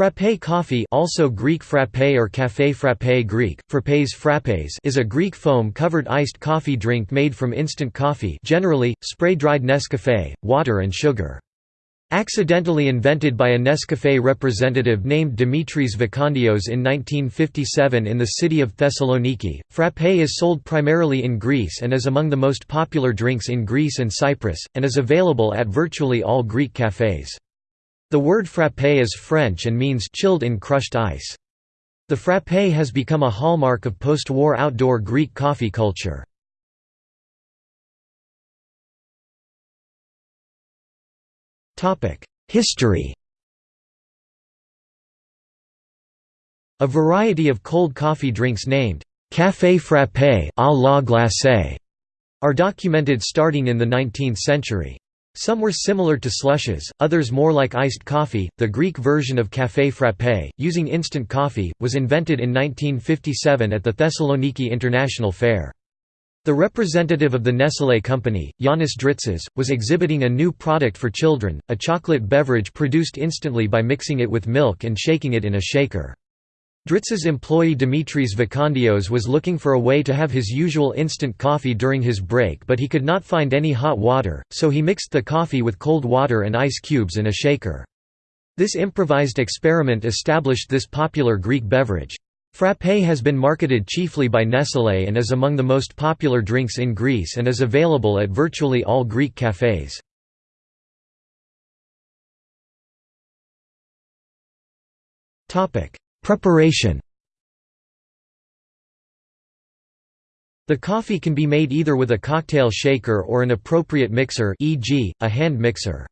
Frappé coffee also Greek frappé or café frappé Greek, frappés frappés is a Greek foam-covered iced coffee drink made from instant coffee generally, spray-dried Nescafé, water and sugar. Accidentally invented by a Nescafé representative named Dimitris Vakondios in 1957 in the city of Thessaloniki, frappé is sold primarily in Greece and is among the most popular drinks in Greece and Cyprus, and is available at virtually all Greek cafés. The word frappé is French and means chilled in crushed ice. The frappé has become a hallmark of post-war outdoor Greek coffee culture. History A variety of cold coffee drinks named «café frappé à la glacée» are documented starting in the 19th century. Some were similar to slushes, others more like iced coffee. The Greek version of café frappé, using instant coffee, was invented in 1957 at the Thessaloniki International Fair. The representative of the Nestlé company, Yannis Dritsas, was exhibiting a new product for children, a chocolate beverage produced instantly by mixing it with milk and shaking it in a shaker. Dritz's employee Dimitris Vakondios was looking for a way to have his usual instant coffee during his break but he could not find any hot water, so he mixed the coffee with cold water and ice cubes in a shaker. This improvised experiment established this popular Greek beverage. Frappé has been marketed chiefly by Nestlé and is among the most popular drinks in Greece and is available at virtually all Greek cafés. Preparation The coffee can be made either with a cocktail shaker or an appropriate mixer e.g., a hand mixer.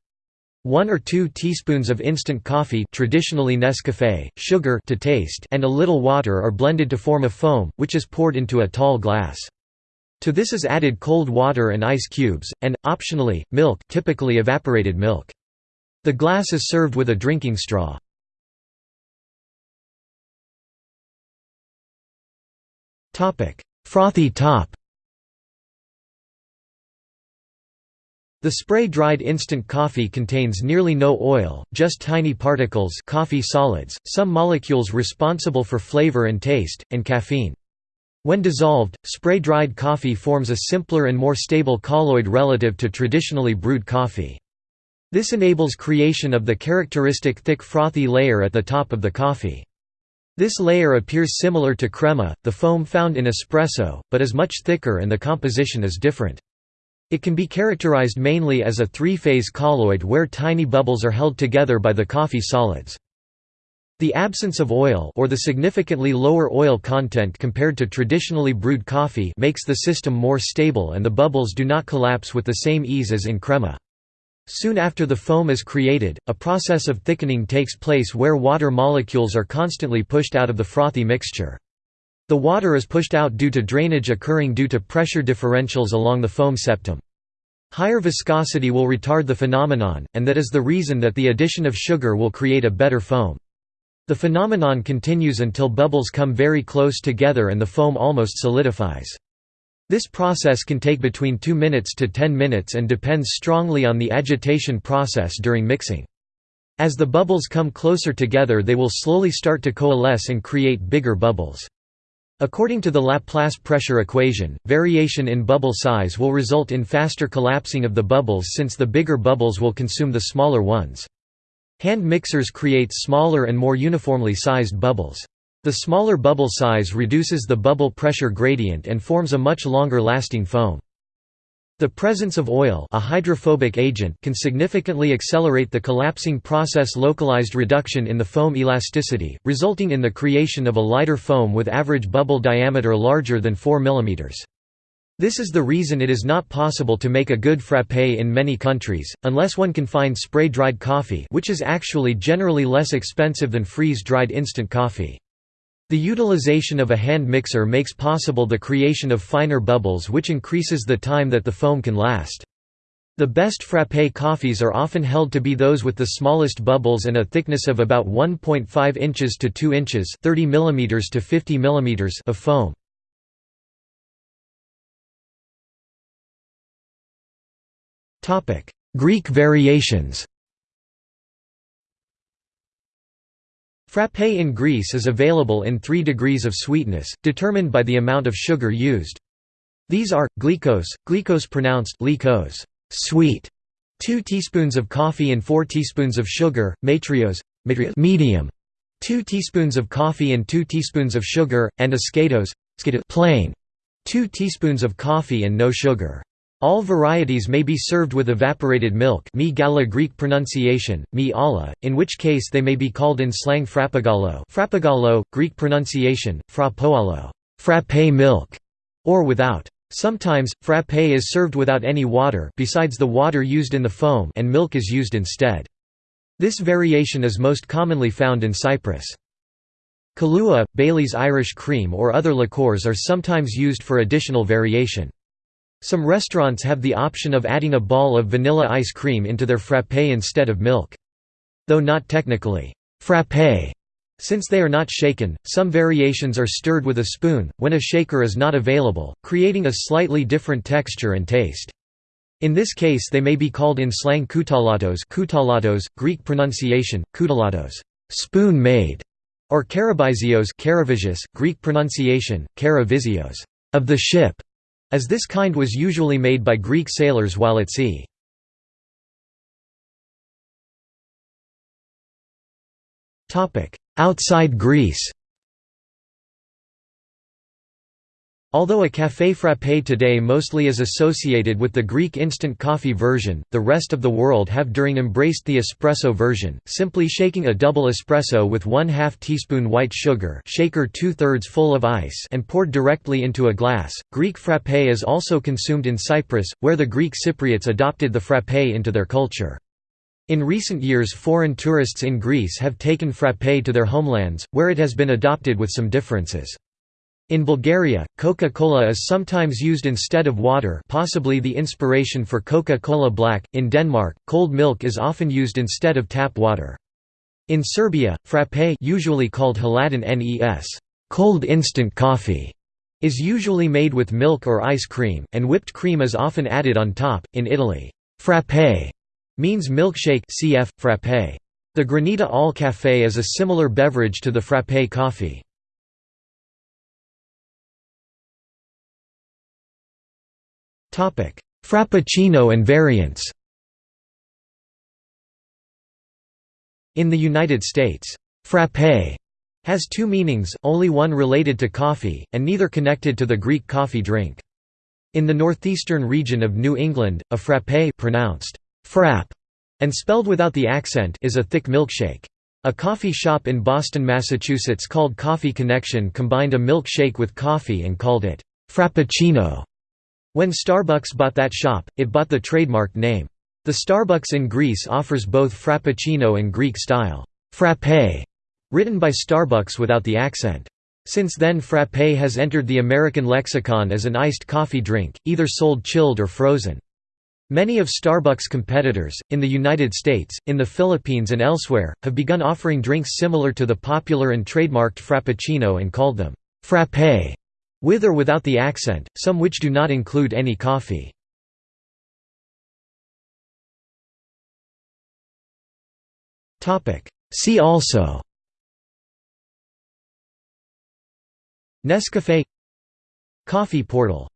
One or two teaspoons of instant coffee traditionally Nescafé, sugar to taste and a little water are blended to form a foam, which is poured into a tall glass. To this is added cold water and ice cubes, and, optionally, milk typically evaporated milk. The glass is served with a drinking straw. Frothy top The spray-dried instant coffee contains nearly no oil, just tiny particles coffee solids, some molecules responsible for flavor and taste, and caffeine. When dissolved, spray-dried coffee forms a simpler and more stable colloid relative to traditionally brewed coffee. This enables creation of the characteristic thick frothy layer at the top of the coffee. This layer appears similar to crema, the foam found in espresso, but is much thicker and the composition is different. It can be characterized mainly as a three-phase colloid where tiny bubbles are held together by the coffee solids. The absence of oil or the significantly lower oil content compared to traditionally brewed coffee makes the system more stable and the bubbles do not collapse with the same ease as in crema. Soon after the foam is created, a process of thickening takes place where water molecules are constantly pushed out of the frothy mixture. The water is pushed out due to drainage occurring due to pressure differentials along the foam septum. Higher viscosity will retard the phenomenon, and that is the reason that the addition of sugar will create a better foam. The phenomenon continues until bubbles come very close together and the foam almost solidifies. This process can take between 2 minutes to 10 minutes and depends strongly on the agitation process during mixing. As the bubbles come closer together they will slowly start to coalesce and create bigger bubbles. According to the Laplace pressure equation, variation in bubble size will result in faster collapsing of the bubbles since the bigger bubbles will consume the smaller ones. Hand mixers create smaller and more uniformly sized bubbles. The smaller bubble size reduces the bubble pressure gradient and forms a much longer lasting foam. The presence of oil a hydrophobic agent can significantly accelerate the collapsing process localized reduction in the foam elasticity, resulting in the creation of a lighter foam with average bubble diameter larger than 4 mm. This is the reason it is not possible to make a good frappé in many countries, unless one can find spray-dried coffee which is actually generally less expensive than freeze-dried instant coffee. The utilization of a hand mixer makes possible the creation of finer bubbles which increases the time that the foam can last. The best frappé coffees are often held to be those with the smallest bubbles and a thickness of about 1.5 inches to 2 inches 30 mm to 50 mm of foam. Greek variations Frappé in Greece is available in three degrees of sweetness, determined by the amount of sugar used. These are, glycose, glycose pronounced glycose, sweet, 2 teaspoons of coffee and 4 teaspoons of sugar, matriose, medium, 2 teaspoons of coffee and 2 teaspoons of sugar, and ascatos, plain, 2 teaspoons of coffee and no sugar. All varieties may be served with evaporated milk mi gala Greek pronunciation, mi alla, in which case they may be called in slang frappagallo frappagallo, Greek pronunciation, frappoallo frappé milk, or without. Sometimes, frappé is served without any water besides the water used in the foam and milk is used instead. This variation is most commonly found in Cyprus. Kahlua, Bailey's Irish cream or other liqueurs are sometimes used for additional variation. Some restaurants have the option of adding a ball of vanilla ice cream into their frappé instead of milk. Though not technically frappé, since they are not shaken, some variations are stirred with a spoon, when a shaker is not available, creating a slightly different texture and taste. In this case they may be called in slang koutalatos koutalatos, Greek pronunciation, koutalatos spoon-made", or karabizios Greek pronunciation, karavizios of the ship as this kind was usually made by Greek sailors while at sea. Outside Greece Although a café frappé today mostly is associated with the Greek instant coffee version, the rest of the world have during embraced the espresso version, simply shaking a double espresso with 1 2 teaspoon white sugar shaker 2 thirds full of ice and poured directly into a glass. Greek frappé is also consumed in Cyprus, where the Greek Cypriots adopted the frappé into their culture. In recent years foreign tourists in Greece have taken frappé to their homelands, where it has been adopted with some differences. In Bulgaria, Coca-Cola is sometimes used instead of water possibly the inspiration for Coca-Cola Black. In Denmark, cold milk is often used instead of tap water. In Serbia, frappé usually called hladin nes cold instant coffee, is usually made with milk or ice cream, and whipped cream is often added on top. In Italy, frappé means milkshake cf. frappé. The Granita al Café is a similar beverage to the frappé coffee. Frappuccino and variants In the United States, «frappé» has two meanings, only one related to coffee, and neither connected to the Greek coffee drink. In the northeastern region of New England, a frappé pronounced «frap» and spelled without the accent is a thick milkshake. A coffee shop in Boston, Massachusetts called Coffee Connection combined a milkshake with coffee and called it «frappuccino». When Starbucks bought that shop, it bought the trademark name. The Starbucks in Greece offers both Frappuccino and Greek-style frappé, written by Starbucks without the accent. Since then frappé has entered the American lexicon as an iced coffee drink, either sold chilled or frozen. Many of Starbucks' competitors, in the United States, in the Philippines and elsewhere, have begun offering drinks similar to the popular and trademarked Frappuccino and called them frappé. With or without the accent, some which do not include any coffee. See also. Nescafé Coffee portal